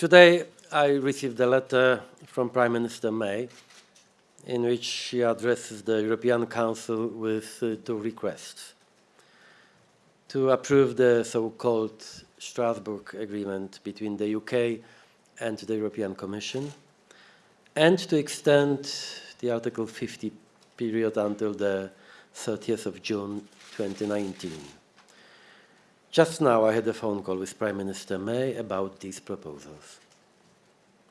Today, I received a letter from Prime Minister May in which she addresses the European Council with uh, two requests. To approve the so-called Strasbourg Agreement between the UK and the European Commission, and to extend the Article 50 period until the 30th of June 2019. Just now I had a phone call with Prime Minister May about these proposals.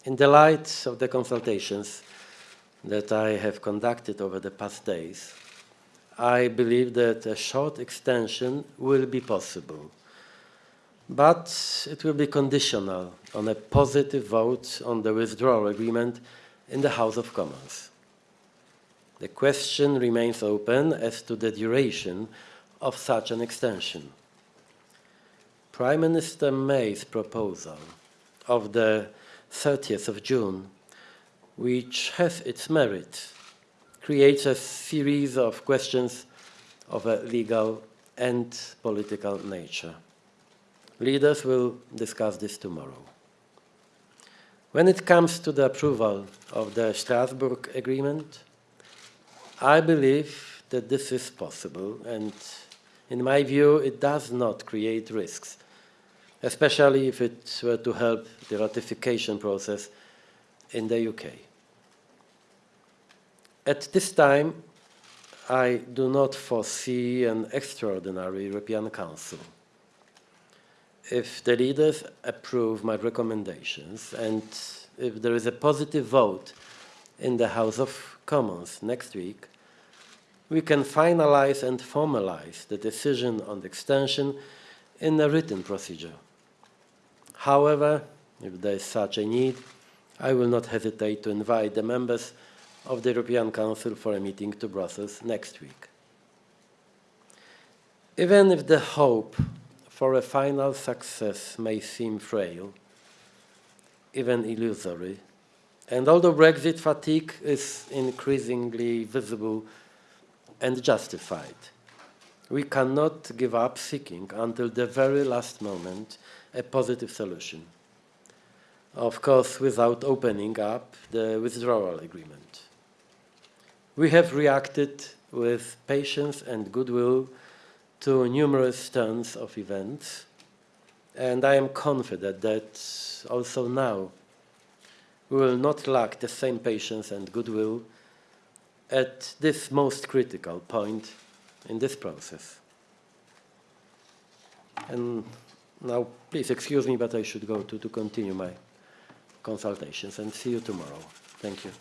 In the light of the consultations that I have conducted over the past days, I believe that a short extension will be possible, but it will be conditional on a positive vote on the withdrawal agreement in the House of Commons. The question remains open as to the duration of such an extension. Prime Minister May's proposal of the 30th of June, which has its merit, creates a series of questions of a legal and political nature. Leaders will discuss this tomorrow. When it comes to the approval of the Strasbourg Agreement, I believe that this is possible and in my view it does not create risks especially if it were to help the ratification process in the UK. At this time, I do not foresee an extraordinary European Council. If the leaders approve my recommendations and if there is a positive vote in the House of Commons next week, we can finalize and formalize the decision on the extension in a written procedure. However, if there is such a need, I will not hesitate to invite the members of the European Council for a meeting to Brussels next week. Even if the hope for a final success may seem frail, even illusory, and although Brexit fatigue is increasingly visible and justified, we cannot give up seeking until the very last moment a positive solution. Of course, without opening up the withdrawal agreement. We have reacted with patience and goodwill to numerous turns of events, and I am confident that also now we will not lack the same patience and goodwill at this most critical point in this process. And now, please excuse me, but I should go to, to continue my consultations and see you tomorrow. Thank you.